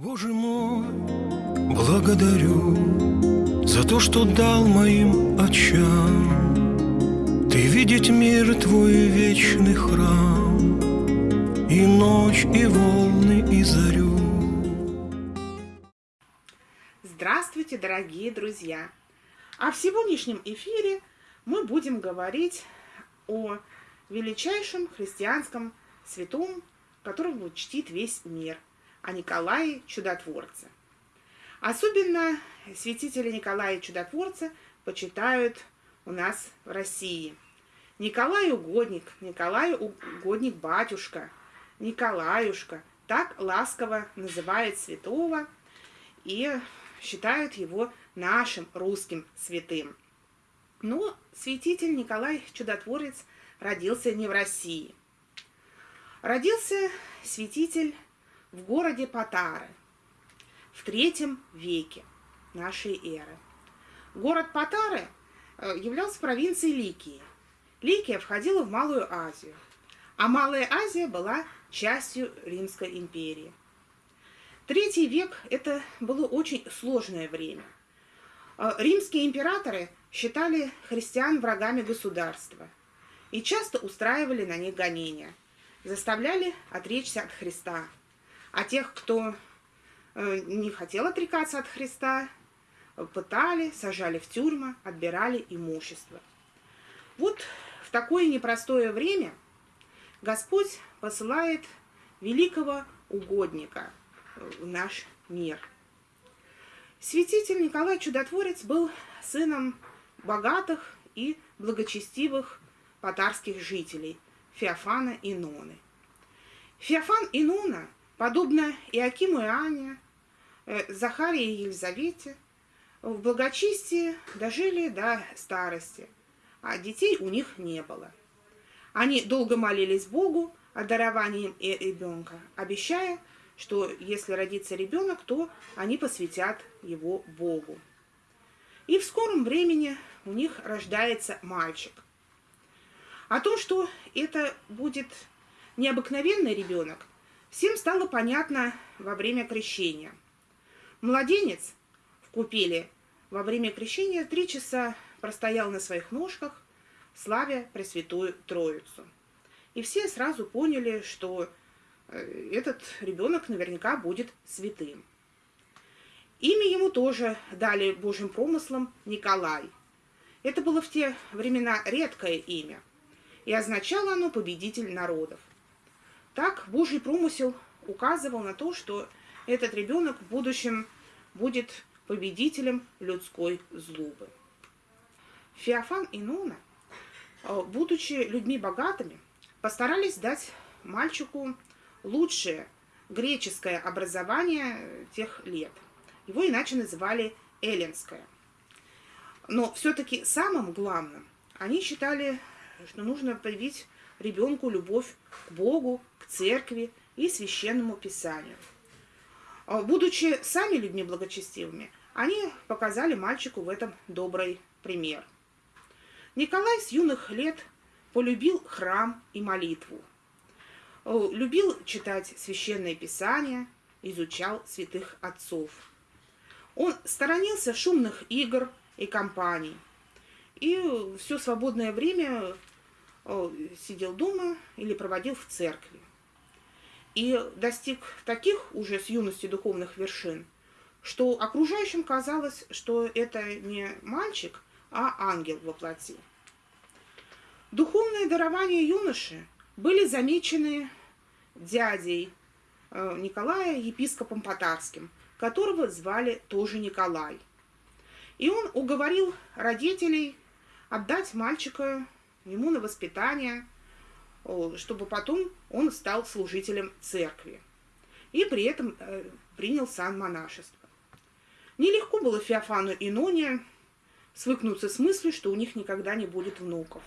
Боже мой, благодарю за то, что дал моим очам Ты видеть мир твой вечный храм И ночь, и волны, и зарю. Здравствуйте, дорогие друзья! А в сегодняшнем эфире мы будем говорить о величайшем христианском святом, которого чтит весь мир – о Николае Чудотворце. Особенно святителя Николая Чудотворца почитают у нас в России. Николай Угодник, Николай Угодник Батюшка, Николаюшка. Так ласково называют святого и считают его нашим русским святым. Но святитель Николай Чудотворец родился не в России. Родился святитель в городе Патары в третьем веке нашей эры. Город Патары э, являлся провинцией Ликии. Ликия входила в Малую Азию, а Малая Азия была частью Римской империи. Третий век – это было очень сложное время. Э, римские императоры считали христиан врагами государства и часто устраивали на них гонения, заставляли отречься от Христа – а тех, кто э, не хотел отрекаться от Христа, пытали, сажали в тюрьмы, отбирали имущество. Вот в такое непростое время Господь посылает великого угодника в наш мир. Святитель Николай Чудотворец был сыном богатых и благочестивых татарских жителей Феофана и Ноны. Феофан и Нона – Подобно Иакиму и Ане, э, Захарии и Елизавете, в благочестии дожили до старости, а детей у них не было. Они долго молились Богу о даровании ребенка, обещая, что если родится ребенок, то они посвятят его Богу. И в скором времени у них рождается мальчик. О том, что это будет необыкновенный ребенок, Всем стало понятно во время крещения. Младенец в купеле во время крещения три часа простоял на своих ножках, славя Пресвятую Троицу. И все сразу поняли, что э, этот ребенок наверняка будет святым. Имя ему тоже дали Божьим промыслом Николай. Это было в те времена редкое имя, и означало оно «победитель народов». Так Божий промысел указывал на то, что этот ребенок в будущем будет победителем людской злобы. Феофан и Нона, э, будучи людьми богатыми, постарались дать мальчику лучшее греческое образование тех лет. Его иначе называли эллинское. Но все-таки самым главным они считали, что нужно привить ребенку любовь к Богу, к церкви и священному писанию. А, будучи сами людьми благочестивыми, они показали мальчику в этом добрый пример. Николай с юных лет полюбил храм и молитву. Любил читать священное писание, изучал святых отцов. Он сторонился шумных игр и компаний. И все свободное время сидел дома или проводил в церкви. И достиг таких уже с юности духовных вершин, что окружающим казалось, что это не мальчик, а ангел во плоти. Духовные дарования юноши были замечены дядей э, Николая, епископом Потарским, которого звали тоже Николай. И он уговорил родителей отдать мальчика ему на воспитание, чтобы потом он стал служителем церкви. И при этом э, принял сан монашество. Нелегко было Феофану и Ноне свыкнуться с мыслью, что у них никогда не будет внуков.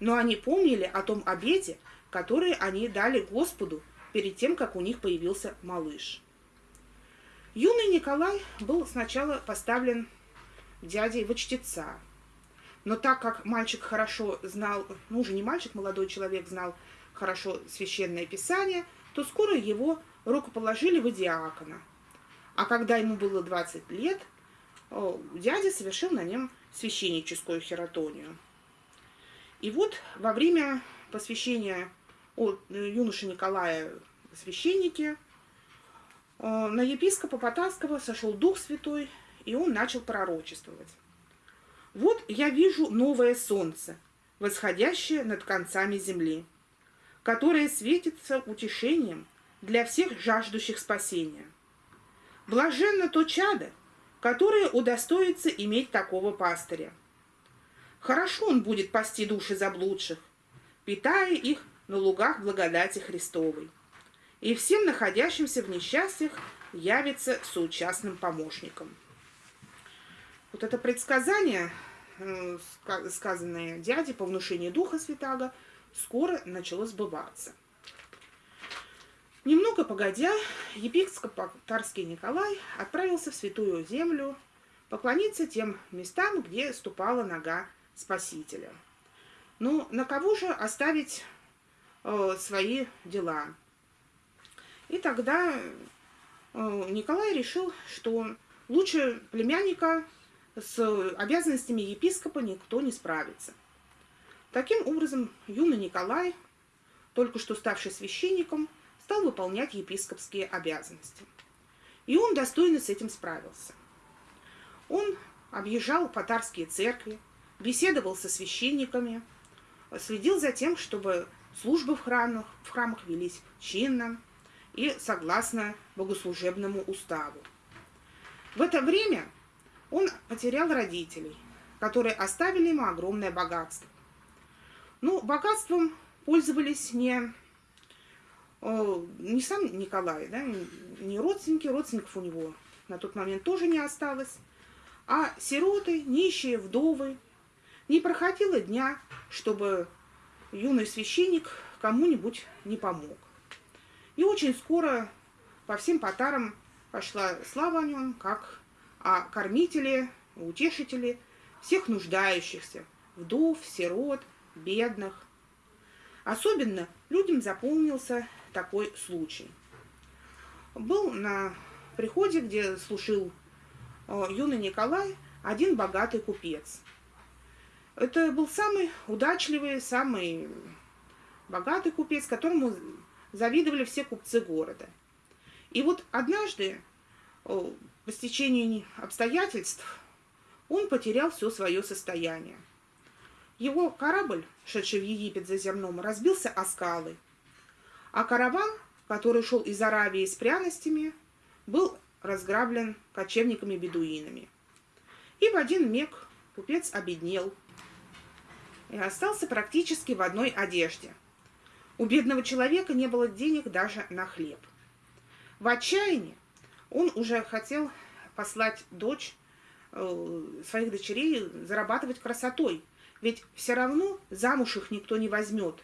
Но они помнили о том обете, который они дали Господу перед тем, как у них появился малыш. Юный Николай был сначала поставлен дядей в чтеца, но так как мальчик хорошо знал, ну уже не мальчик, молодой человек знал хорошо священное писание, то скоро его рукоположили в диакона. А когда ему было 20 лет, дядя совершил на нем священническую хератонию. И вот во время посвящения юноши Николая священники, на епископа Потаского сошел Дух Святой, и он начал пророчествовать. «Вот я вижу новое солнце, восходящее над концами земли, которое светится утешением для всех жаждущих спасения. Блаженно то чадо, которое удостоится иметь такого пастыря. Хорошо он будет пасти души заблудших, питая их на лугах благодати Христовой, и всем находящимся в несчастьях явится соучастным помощником. Вот это предсказание, сказанное дяде по внушению Духа Святаго, скоро начало сбываться. Немного погодя, епископ Тарский Николай отправился в Святую Землю поклониться тем местам, где ступала нога Спасителя. Ну, на кого же оставить э, свои дела? И тогда э, Николай решил, что лучше племянника с обязанностями епископа никто не справится. Таким образом, юный Николай, только что ставший священником, стал выполнять епископские обязанности. И он достойно с этим справился. Он объезжал патарские церкви, беседовал со священниками, следил за тем, чтобы службы в храмах, в храмах велись чинно и согласно богослужебному уставу. В это время он потерял родителей, которые оставили ему огромное богатство. Ну, богатством пользовались не не сам Николай, да, не родственники, родственников у него на тот момент тоже не осталось, а сироты, нищие, вдовы. Не проходило дня, чтобы юный священник кому-нибудь не помог. И очень скоро по всем потарам пошла слава о нем, как о кормителе, утешителе всех нуждающихся, вдов, сирот, бедных. Особенно людям запомнился такой случай. Был на приходе, где слушал э, юный Николай, один богатый купец. Это был самый удачливый, самый богатый купец, которому завидовали все купцы города. И вот однажды, э, по стечению обстоятельств, он потерял все свое состояние. Его корабль, шедший в Египет за зерном, разбился о скалы – а караван, который шел из Аравии с пряностями, был разграблен кочевниками-бедуинами. И в один миг купец обеднел и остался практически в одной одежде. У бедного человека не было денег даже на хлеб. В отчаянии он уже хотел послать дочь, э, своих дочерей зарабатывать красотой, ведь все равно замуж их никто не возьмет.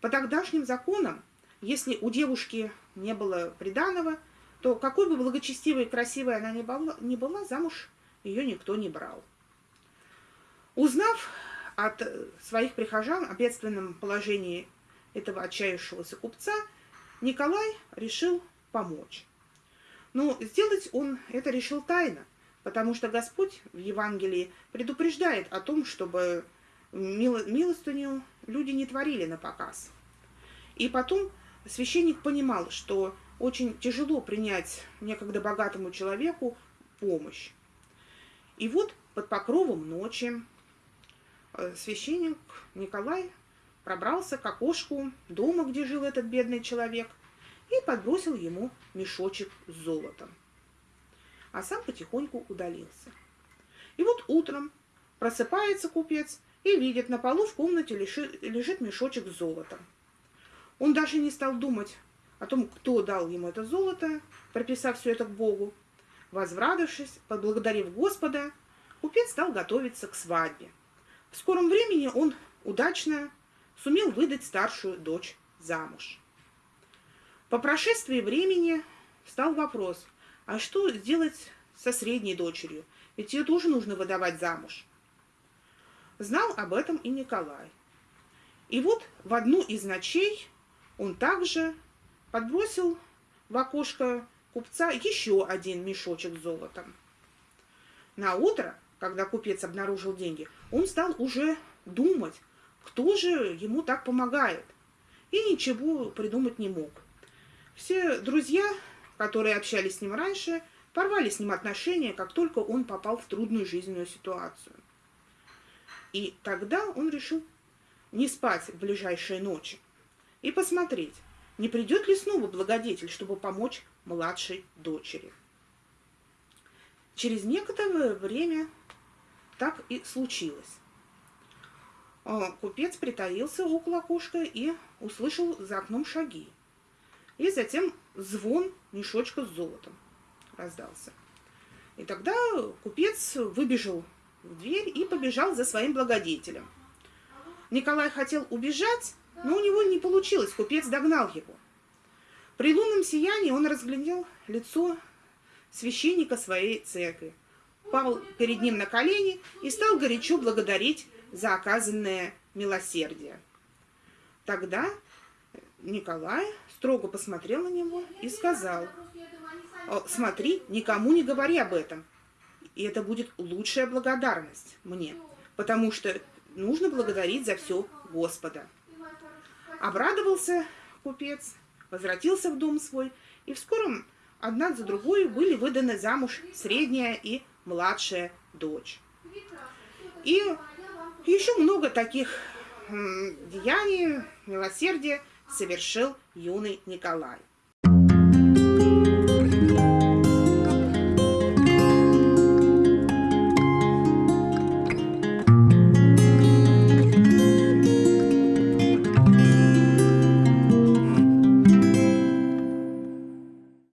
По тогдашним законам если у девушки не было приданого, то какой бы благочестивой и красивой она ни была, замуж ее никто не брал. Узнав от своих прихожан о бедственном положении этого отчаявшегося купца, Николай решил помочь. Но сделать он это решил тайно, потому что Господь в Евангелии предупреждает о том, чтобы милостыню люди не творили на показ. И потом священник понимал, что очень тяжело принять некогда богатому человеку помощь. И вот под покровом ночи э, священник Николай пробрался к окошку дома, где жил этот бедный человек, и подбросил ему мешочек с золотом. А сам потихоньку удалился. И вот утром просыпается купец и видит, на полу в комнате лежит мешочек с золотом. Он даже не стал думать о том, кто дал ему это золото, прописав все это к Богу. Возрадовавшись, поблагодарив Господа, купец стал готовиться к свадьбе. В скором времени он удачно сумел выдать старшую дочь замуж. По прошествии времени стал вопрос, а что сделать со средней дочерью? Ведь ее тоже нужно выдавать замуж. Знал об этом и Николай. И вот в одну из ночей он также подбросил в окошко купца еще один мешочек с золотом. На утро, когда купец обнаружил деньги, он стал уже думать, кто же ему так помогает, и ничего придумать не мог. Все друзья, которые общались с ним раньше, порвали с ним отношения, как только он попал в трудную жизненную ситуацию. И тогда он решил не спать в ближайшие ночи и посмотреть, не придет ли снова благодетель, чтобы помочь младшей дочери. Через некоторое время так и случилось. А, купец притаился около окошка и услышал за окном шаги. И затем звон мешочка с золотом раздался. И тогда купец выбежал в дверь и побежал за своим благодетелем. Николай хотел убежать, но у него не получилось, купец догнал его. При лунном сиянии он разглядел лицо священника своей церкви, пал перед ним на колени и стал горячо благодарить за оказанное милосердие. Тогда Николай строго посмотрел на него и сказал, смотри, никому не говори об этом. И это будет лучшая благодарность мне, потому что нужно благодарить за все Господа. Обрадовался купец, возвратился в дом свой, и в скором одна за другой были выданы замуж средняя и младшая дочь. И еще много таких деяний, милосердия совершил юный Николай.